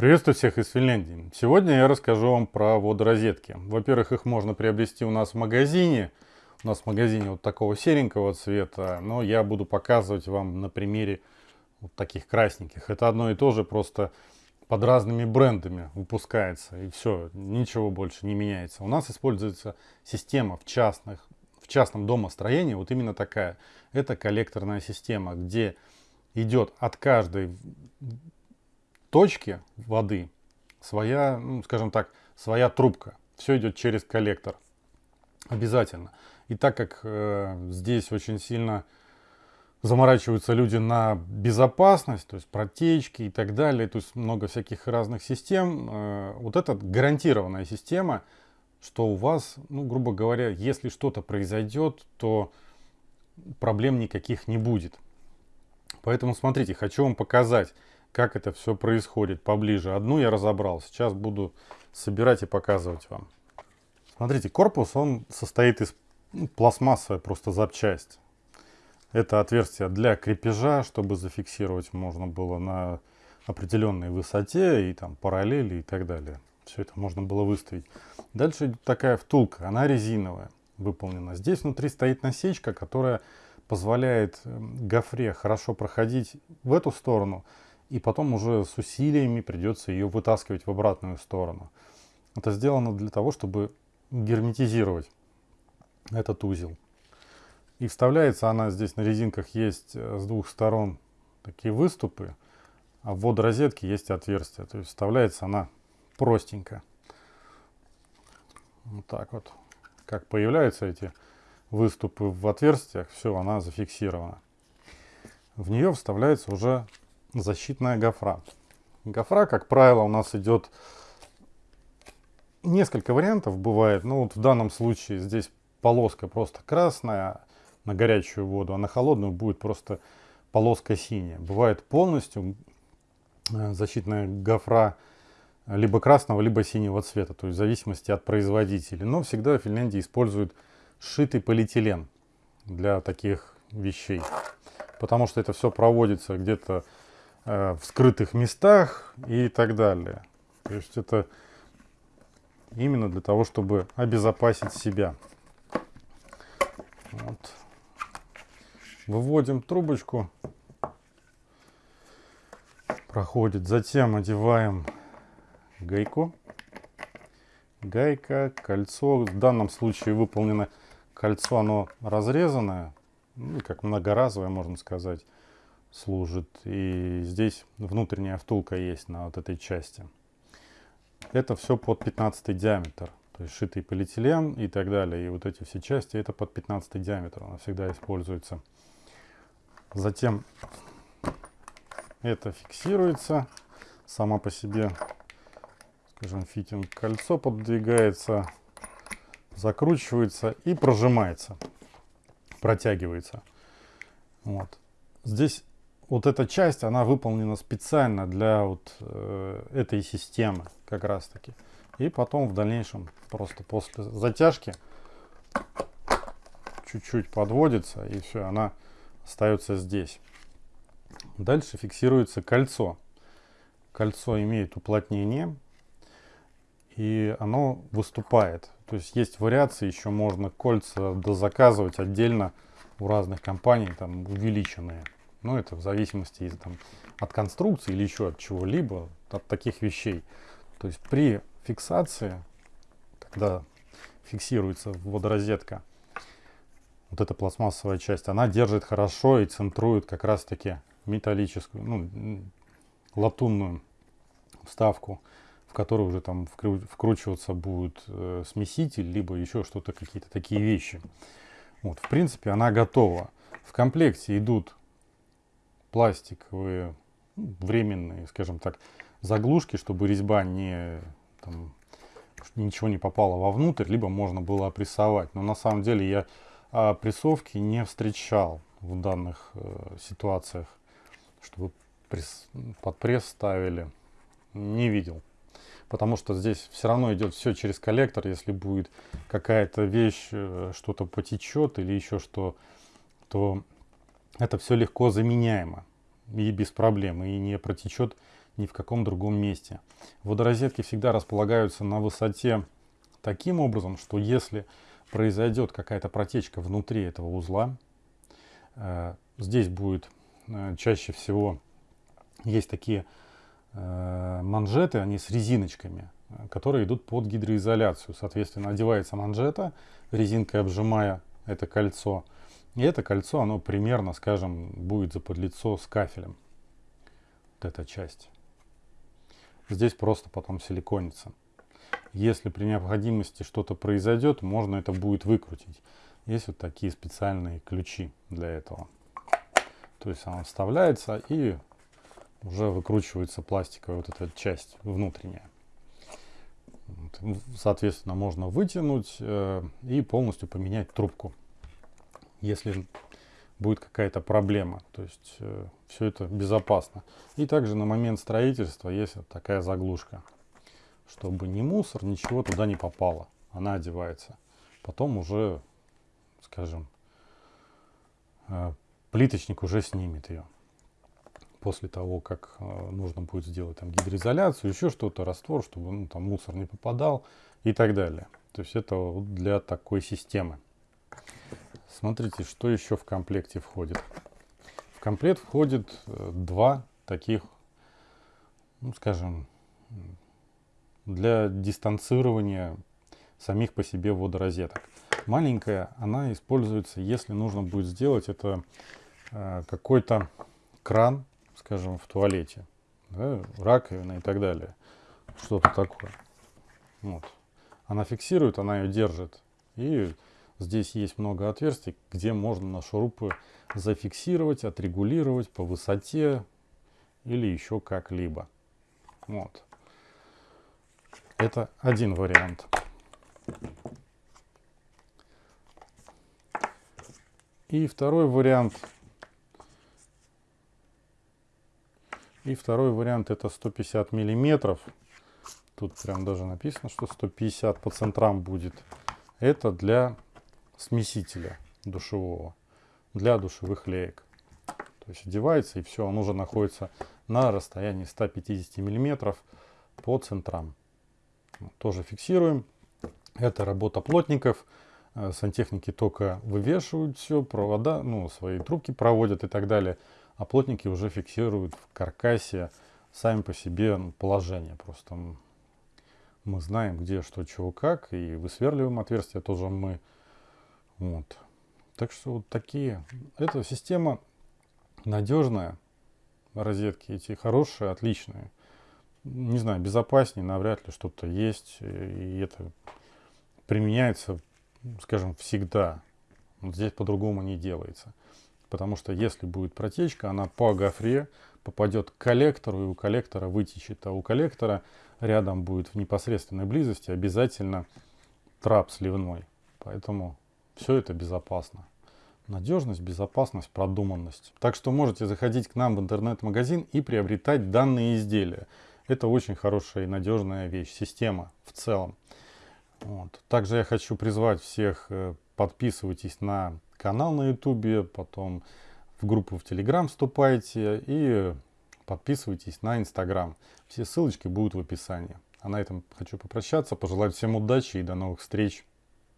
Приветствую всех из Финляндии. Сегодня я расскажу вам про водорозетки. Во-первых, их можно приобрести у нас в магазине. У нас в магазине вот такого серенького цвета, но я буду показывать вам на примере вот таких красненьких. Это одно и то же, просто под разными брендами выпускается и все, ничего больше не меняется. У нас используется система в частных, в частном домостроении, вот именно такая. Это коллекторная система, где идет от каждой точки воды своя, ну, скажем так, своя трубка. Все идет через коллектор. Обязательно. И так как э, здесь очень сильно заморачиваются люди на безопасность, то есть протечки и так далее, то есть много всяких разных систем, э, вот эта гарантированная система, что у вас, ну, грубо говоря, если что-то произойдет, то проблем никаких не будет. Поэтому смотрите, хочу вам показать, как это все происходит поближе. Одну я разобрал, сейчас буду собирать и показывать вам. Смотрите, корпус, он состоит из ну, пластмассовой просто запчасть. Это отверстие для крепежа, чтобы зафиксировать можно было на определенной высоте и там параллели и так далее. Все это можно было выставить. Дальше идет такая втулка, она резиновая выполнена. Здесь внутри стоит насечка, которая позволяет эм, гофре хорошо проходить в эту сторону, и потом уже с усилиями придется ее вытаскивать в обратную сторону. Это сделано для того, чтобы герметизировать этот узел. И вставляется она здесь на резинках есть э, с двух сторон такие выступы, а в водорозетке есть отверстие. То есть вставляется она простенько. Вот так вот. Как появляются эти выступы в отверстиях, все, она зафиксирована. В нее вставляется уже защитная гофра. Гофра, как правило, у нас идет несколько вариантов бывает. Ну вот в данном случае здесь полоска просто красная на горячую воду, а на холодную будет просто полоска синяя. Бывает полностью э, защитная гофра либо красного, либо синего цвета, то есть в зависимости от производителя. Но всегда в Финляндии используют сшитый полиэтилен для таких вещей. Потому что это все проводится где-то в скрытых местах и так далее. То есть это именно для того, чтобы обезопасить себя. Вот. Выводим трубочку. Проходит. Затем одеваем гайку. Гайка, кольцо. В данном случае выполнено Кольцо, оно разрезанное, ну, как многоразовое, можно сказать, служит. И здесь внутренняя втулка есть на вот этой части. Это все под 15 диаметр. То есть шитый полиэтилен и так далее. И вот эти все части, это под 15 диаметр. Она всегда используется. Затем это фиксируется. Сама по себе, скажем, фитинг кольцо подвигается закручивается и прожимается, протягивается. Вот. Здесь вот эта часть, она выполнена специально для вот э, этой системы как раз таки. И потом в дальнейшем просто после затяжки чуть-чуть подводится и все, она остается здесь. Дальше фиксируется кольцо. Кольцо имеет уплотнение и оно выступает. То есть есть вариации, еще можно кольца дозаказывать отдельно у разных компаний, там увеличенные. Ну, это в зависимости из, там, от конструкции или еще от чего-либо, от таких вещей. То есть при фиксации, когда фиксируется водорозетка, вот эта пластмассовая часть, она держит хорошо и центрует как раз-таки металлическую, ну, латунную вставку в который уже там вкручиваться будет э, смеситель, либо еще что-то, какие-то такие вещи. Вот, в принципе, она готова. В комплекте идут пластиковые, ну, временные, скажем так, заглушки, чтобы резьба не, там, ничего не попало вовнутрь, либо можно было опрессовать. Но на самом деле я опрессовки не встречал в данных э, ситуациях, чтобы пресс, под пресс ставили. Не видел потому что здесь все равно идет все через коллектор. Если будет какая-то вещь, э, что-то потечет или еще что, то это все легко заменяемо и без проблем, и не протечет ни в каком другом месте. Водорозетки всегда располагаются на высоте таким образом, что если произойдет какая-то протечка внутри этого узла, э, здесь будет э, чаще всего есть такие э, манжеты, они с резиночками, которые идут под гидроизоляцию. Соответственно, одевается манжета, резинкой обжимая это кольцо. И это кольцо, оно примерно, скажем, будет заподлицо с кафелем. Вот эта часть. Здесь просто потом силиконится. Если при необходимости что-то произойдет, можно это будет выкрутить. Есть вот такие специальные ключи для этого. То есть она вставляется и уже выкручивается пластиковая вот эта часть внутренняя. Соответственно, можно вытянуть э, и полностью поменять трубку, если будет какая-то проблема. То есть э, все это безопасно. И также на момент строительства есть вот такая заглушка чтобы ни мусор, ничего туда не попало. Она одевается. Потом уже, скажем, э, плиточник уже снимет ее. После того, как э, нужно будет сделать там гидроизоляцию, еще что-то, раствор, чтобы ну, там мусор не попадал и так далее. То есть это для такой системы. Смотрите, что еще в комплекте входит. В комплект входит э, два таких, ну, скажем, для дистанцирования самих по себе водорозеток. Маленькая, она используется, если нужно будет сделать это э, какой-то кран, скажем, в туалете, да, раковина и так далее. Что-то такое. Вот. Она фиксирует, она ее держит. И здесь есть много отверстий, где можно на шурупы зафиксировать, отрегулировать по высоте или еще как-либо. Вот. Это один вариант. И второй вариант. И второй вариант это 150 миллиметров. Тут прям даже написано, что 150 по центрам будет. Это для смесителя душевого, для душевых леек. То есть одевается и все, он уже находится на расстоянии 150 миллиметров по центрам тоже фиксируем. Это работа плотников. Э, сантехники только вывешивают все, провода, ну, свои трубки проводят и так далее. А плотники уже фиксируют в каркасе сами по себе ну, положение. Просто мы знаем, где что, чего, как. И высверливаем отверстия тоже мы. Вот. Так что вот такие. Эта система надежная. Розетки эти хорошие, отличные не знаю, безопаснее, навряд ли что-то есть. И это применяется, скажем, всегда. Вот здесь по-другому не делается. Потому что если будет протечка, она по гофре попадет к коллектору, и у коллектора вытечет. А у коллектора рядом будет в непосредственной близости обязательно трап сливной. Поэтому все это безопасно. Надежность, безопасность, продуманность. Так что можете заходить к нам в интернет-магазин и приобретать данные изделия. Это очень хорошая и надежная вещь, система в целом. Вот. Также я хочу призвать всех, э, подписывайтесь на канал на ютубе, потом в группу в телеграм вступайте и подписывайтесь на инстаграм. Все ссылочки будут в описании. А на этом хочу попрощаться, пожелать всем удачи и до новых встреч.